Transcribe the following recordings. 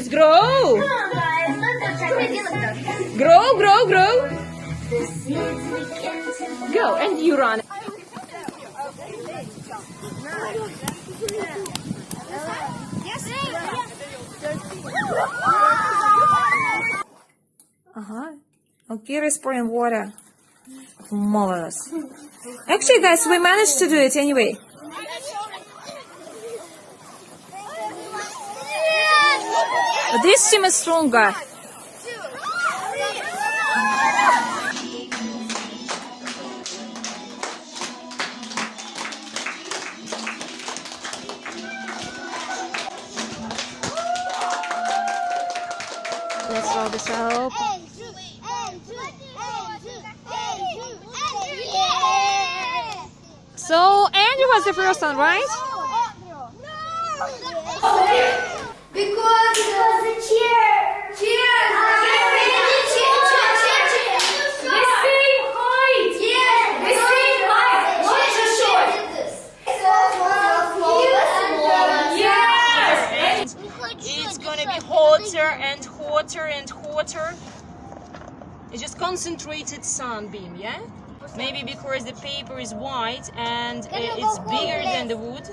grow. Grow, grow, grow. Go, and you run. Uh huh. Okay, we're spraying water. Marvelous. Actually, guys, we managed to do it anyway. This team is stronger. Let's roll this up. So, Andrew was the first one, right? Because because the cheer. Cheers. The same height. Yeah. The same height. Not just short. Yes. It's gonna be hotter and hotter and hotter. It's just concentrated sunbeam, yeah? Maybe because the paper is white and uh, it's bigger than the wood.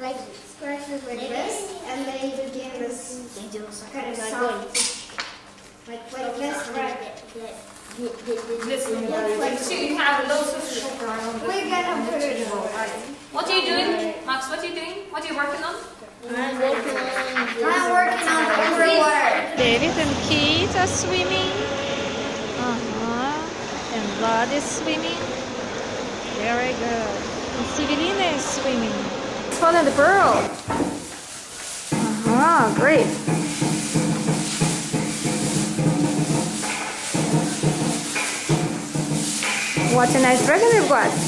Like scratches like this, and then you begin this kind of sound. Like like this, right? Like So you have lots of sugar on we're gonna put it. What are you doing, Max? What are you doing? What are you working on? I'm working on the underwater. David and Kate are swimming. Uh-huh. And Vlad is swimming. Very good. And Sivelina is swimming. Fun and the pearl. Uh-huh, great. What a nice dragon we've got.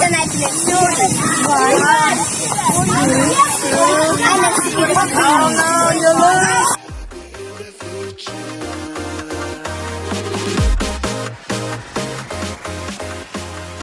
Then I can do it. One, two, three.